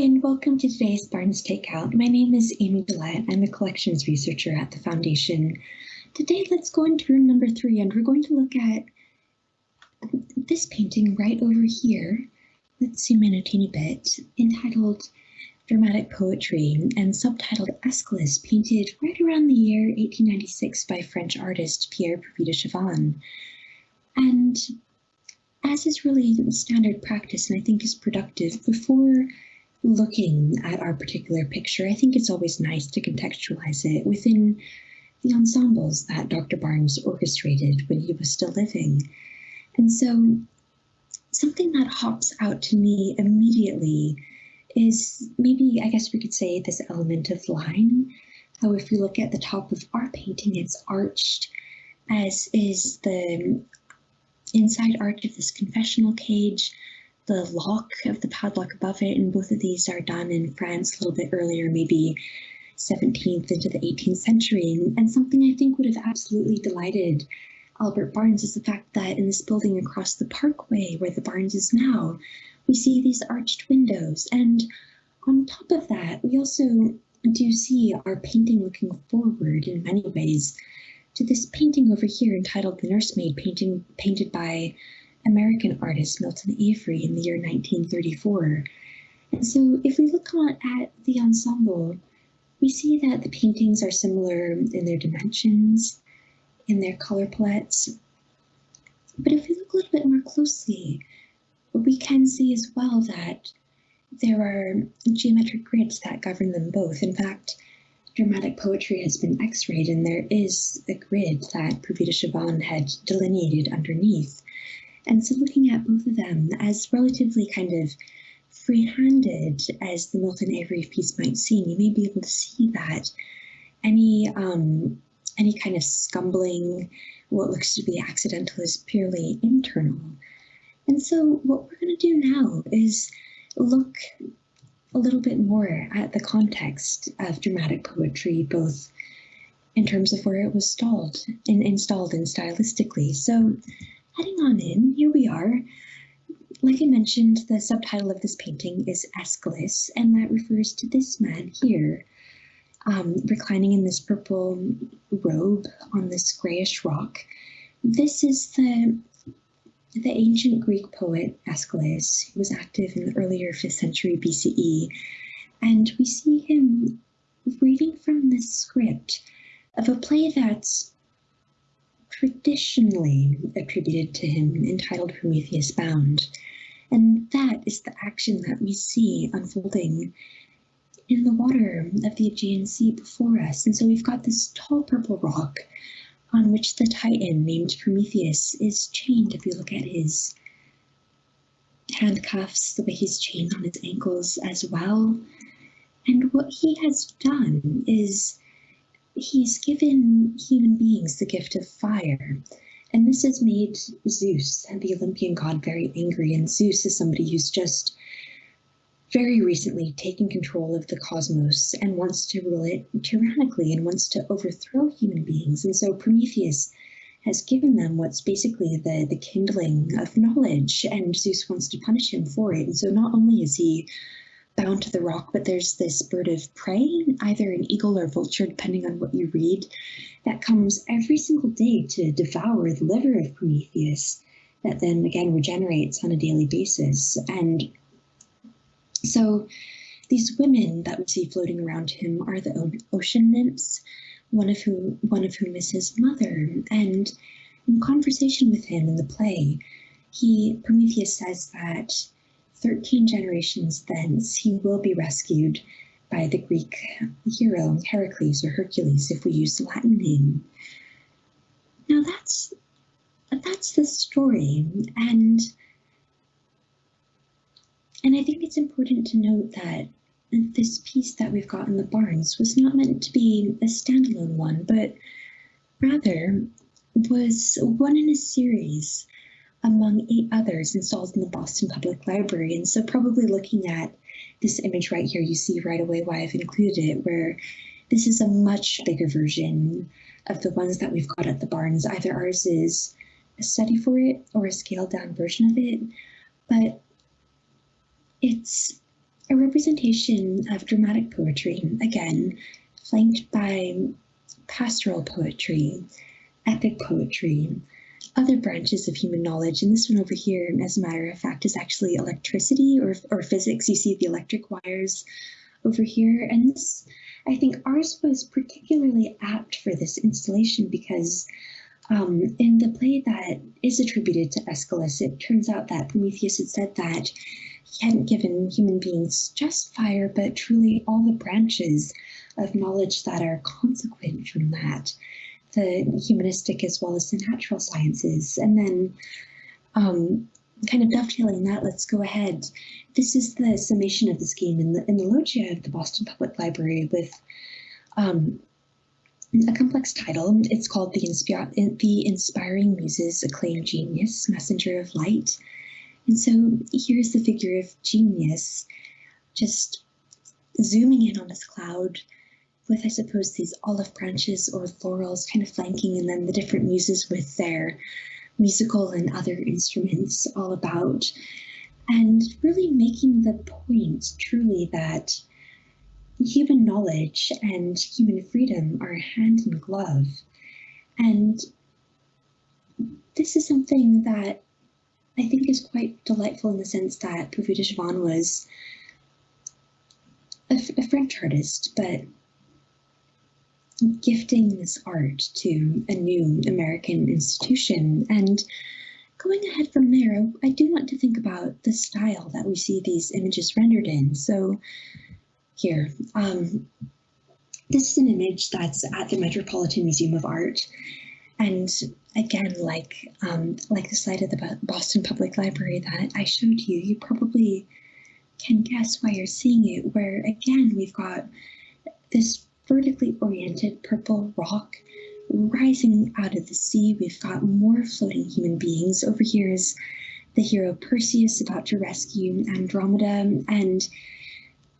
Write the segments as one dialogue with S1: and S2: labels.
S1: and welcome to today's Barnes Takeout. My name is Amy Gillette. I'm a collections researcher at the Foundation. Today, let's go into room number three, and we're going to look at this painting right over here. Let's zoom in a teeny bit, entitled Dramatic Poetry and subtitled Aeschylus, painted right around the year 1896 by French artist Pierre Puvis de Chavannes. And as is really standard practice, and I think is productive, before looking at our particular picture, I think it's always nice to contextualize it within the ensembles that Dr. Barnes orchestrated when he was still living. And so something that hops out to me immediately is maybe, I guess we could say, this element of line. How if we look at the top of our painting, it's arched, as is the inside arch of this confessional cage, the lock of the padlock above it, and both of these are done in France a little bit earlier, maybe 17th into the 18th century. And something I think would have absolutely delighted Albert Barnes is the fact that in this building across the parkway where the Barnes is now, we see these arched windows. And on top of that, we also do see our painting looking forward in many ways to this painting over here entitled The Nursemaid, painting, painted by American artist Milton Avery in the year 1934. And so if we look at the ensemble, we see that the paintings are similar in their dimensions, in their color palettes. But if we look a little bit more closely, we can see as well that there are geometric grids that govern them both. In fact, dramatic poetry has been x-rayed and there is a grid that Puvis de Chavannes had delineated underneath. And so looking at both of them as relatively kind of free-handed as the Milton Avery piece might seem, you may be able to see that any um, any kind of scumbling, what looks to be accidental is purely internal. And so what we're going to do now is look a little bit more at the context of dramatic poetry, both in terms of where it was stalled and installed and stylistically. So Heading on in, here we are. Like I mentioned, the subtitle of this painting is Aeschylus, and that refers to this man here, um, reclining in this purple robe on this grayish rock. This is the the ancient Greek poet Aeschylus, who was active in the earlier 5th century BCE, and we see him reading from the script of a play that's traditionally attributed to him entitled Prometheus Bound. And that is the action that we see unfolding in the water of the Aegean Sea before us. And so we've got this tall purple rock on which the Titan named Prometheus is chained. If you look at his handcuffs, the way he's chained on his ankles as well. And what he has done is he's given human beings the gift of fire. And this has made Zeus, the Olympian god, very angry. And Zeus is somebody who's just very recently taken control of the cosmos and wants to rule it tyrannically and wants to overthrow human beings. And so Prometheus has given them what's basically the, the kindling of knowledge, and Zeus wants to punish him for it. And so not only is he bound to the rock, but there's this bird of prey, either an eagle or vulture, depending on what you read, that comes every single day to devour the liver of Prometheus, that then again regenerates on a daily basis. And so these women that we see floating around him are the ocean nymphs, one of whom one of whom is his mother. And in conversation with him in the play, he Prometheus says that 13 generations thence, he will be rescued by the Greek hero Heracles or Hercules, if we use the Latin name. Now that's that's the story, and and I think it's important to note that this piece that we've got in the Barnes was not meant to be a standalone one, but rather was one in a series among eight others installed in the Boston Public Library. And so probably looking at this image right here, you see right away why I've included it, where this is a much bigger version of the ones that we've got at the Barnes. Either ours is a study for it or a scaled down version of it, but it's a representation of dramatic poetry, again, flanked by pastoral poetry, epic poetry, other branches of human knowledge. And this one over here, as a matter of fact, is actually electricity or, or physics. You see the electric wires over here. And this, I think ours was particularly apt for this installation because um, in the play that is attributed to Aeschylus, it turns out that Prometheus had said that he hadn't given human beings just fire, but truly all the branches of knowledge that are consequent from that, the humanistic as well as the natural sciences. And then um, kind of dovetailing that, let's go ahead. This is the summation of the scheme in the, in the loggia of the Boston Public Library with um, a complex title. It's called the, Inspi the Inspiring Muses Acclaimed Genius, Messenger of Light. And so here's the figure of genius, just zooming in on this cloud with, I suppose, these olive branches or laurels kind of flanking, and then the different muses with their musical and other instruments all about. And really making the point truly that human knowledge and human freedom are hand in glove. And this is something that I think is quite delightful in the sense that Puvis de Chavannes was a, a French artist, but gifting this art to a new American institution. And going ahead from there, I do want to think about the style that we see these images rendered in. So here. Um, this is an image that's at the Metropolitan Museum of Art. And again, like um, like the site of the Boston Public Library that I showed you, you probably can guess why you're seeing it, where again, we've got this vertically oriented purple rock rising out of the sea. We've got more floating human beings. Over here is the hero Perseus about to rescue Andromeda. And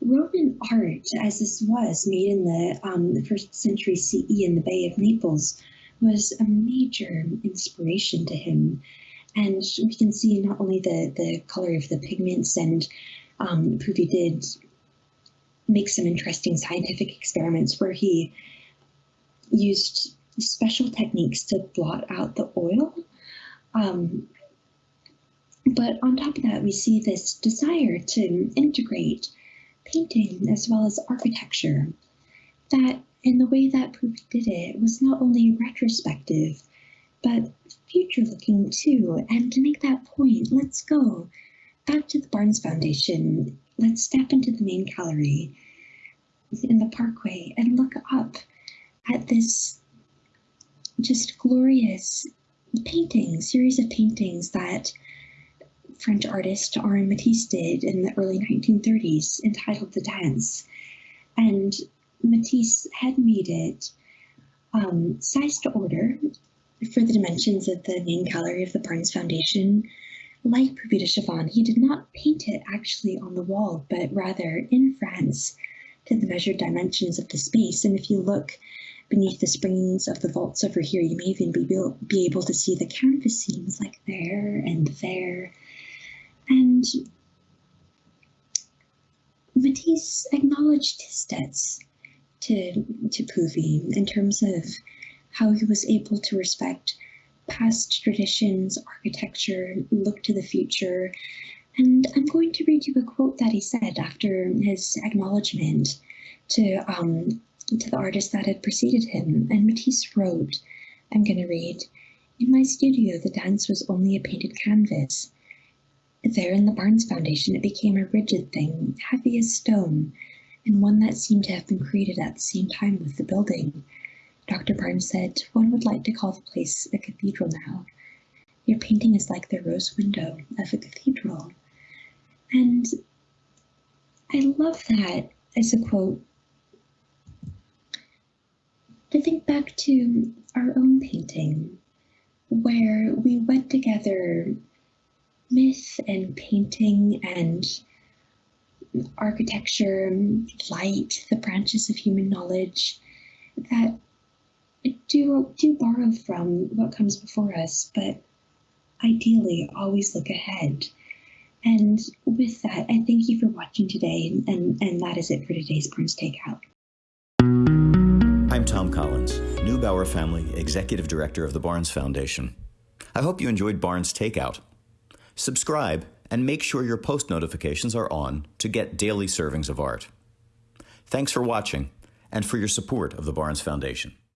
S1: Roman art, as this was made in the, um, the first century CE in the Bay of Naples, was a major inspiration to him. And we can see not only the, the color of the pigments, and um, Puvis did make some interesting scientific experiments where he used special techniques to blot out the oil. Um, but on top of that, we see this desire to integrate painting as well as architecture. That in the way that Puvis did it was not only retrospective, but future looking too. And to make that point, let's go back to the Barnes Foundation. Let's step into the main gallery in the parkway and look up at this just glorious painting, series of paintings that French artist Henri Matisse did in the early 1930s entitled The Dance. And Matisse had made it um, to order for the dimensions of the main gallery of the Barnes Foundation. Like Puvis de Chavannes, he did not paint it actually on the wall, but rather in France to the measured dimensions of the space. And if you look beneath the springs of the vaults over here, you may even be, be able to see the canvas seams like there and there and Matisse acknowledged his debts to, to Purvi in terms of how he was able to respect past traditions, architecture, look to the future. And I'm going to read you a quote that he said after his acknowledgement to, um, to the artist that had preceded him. And Matisse wrote, I'm going to read, In my studio, the dance was only a painted canvas. There in the Barnes Foundation, it became a rigid thing, heavy as stone, and one that seemed to have been created at the same time with the building. Dr. Barnes said, one would like to call the place a cathedral now. Your painting is like the rose window of a cathedral. And I love that as a quote. To think back to our own painting, where we went together myth and painting and architecture, light, the branches of human knowledge that do, do borrow from what comes before us, but ideally always look ahead. And with that, I thank you for watching today, and, and that is it for today's Barnes Takeout.
S2: I'm Tom Collins, Neubauer Family Executive Director of the Barnes Foundation. I hope you enjoyed Barnes Takeout. Subscribe and make sure your post notifications are on to get daily servings of art. Thanks for watching and for your support of the Barnes Foundation.